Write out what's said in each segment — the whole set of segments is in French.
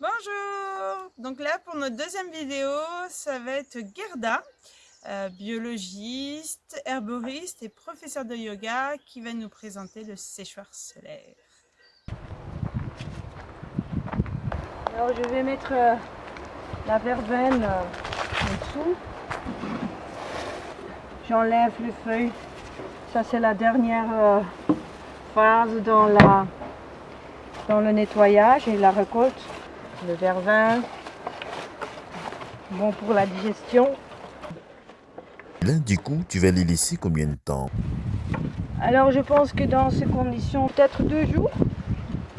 Bonjour Donc là, pour notre deuxième vidéo, ça va être Gerda, euh, biologiste, herboriste et professeur de yoga qui va nous présenter le séchoir solaire. Alors je vais mettre euh, la verveine euh, en dessous. J'enlève les feuilles. Ça c'est la dernière phase dans, dans le nettoyage et la récolte le vervin, bon pour la digestion. Là, du coup, tu vas les laisser combien de temps? Alors, je pense que dans ces conditions, peut-être deux jours.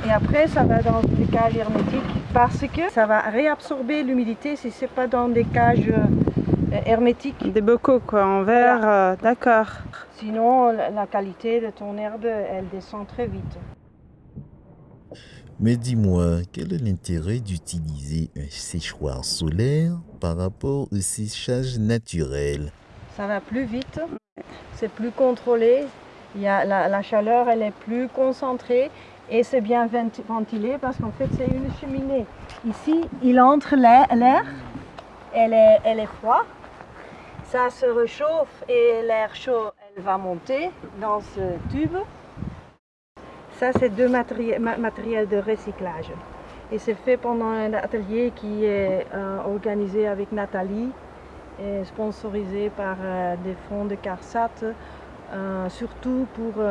Et après, ça va dans des cages hermétiques parce que ça va réabsorber l'humidité si c'est pas dans des cages euh, hermétiques. Des bocaux, quoi, en verre, euh, d'accord. Sinon, la qualité de ton herbe, elle descend très vite. Mais dis-moi, quel est l'intérêt d'utiliser un séchoir solaire par rapport au séchage naturel? Ça va plus vite, c'est plus contrôlé, Il y a la, chaleur elle est plus concentrée et c'est bien ventilé parce qu'en fait c'est une cheminée. Ici, il entre l'air, elle est, elle est froide, ça se réchauffe et l'air chaud elle va monter dans ce tube ça, c'est deux matériels de recyclage. Et c'est fait pendant un atelier qui est euh, organisé avec Nathalie et sponsorisé par euh, des fonds de CARSAT, euh, surtout pour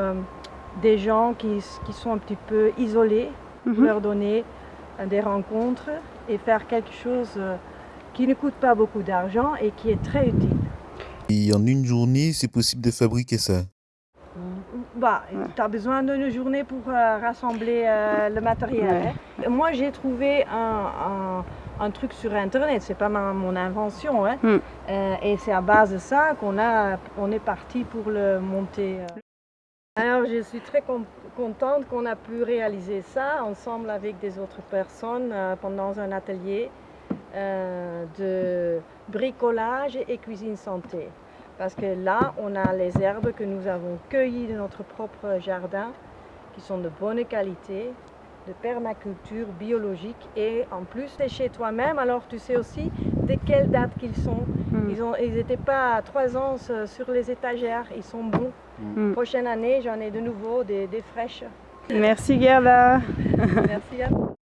des gens qui, sont un petit peu isolés, pour mhm. leur donner des rencontres et faire quelque chose qui ne coûte pas beaucoup d'argent et qui est très utile. Et en une journée, c'est possible de fabriquer ça bah, tu as besoin d'une journée pour euh, rassembler euh, le matériel. Hein. Moi, j'ai trouvé un, un, truc sur Internet, c'est pas mon invention. Hein. Hmm. Euh, et c'est à base de ça qu'on on est parti pour le monter. Alors, je suis très contente qu'on a pu réaliser ça ensemble avec des autres personnes pendant un atelier de bricolage et cuisine santé. Parce que là, on a les herbes que nous avons cueillies de notre propre jardin, qui sont de bonne qualité, de permaculture biologique et en plus c'est chez toi-même, alors tu sais aussi de quelle date qu'ils sont. Hmm. Ils n'étaient pas à trois ans sur les étagères, ils sont bons. Hmm. Prochaine année, j'en ai de nouveau des, des fraîches. Merci Gerda. Merci à vous.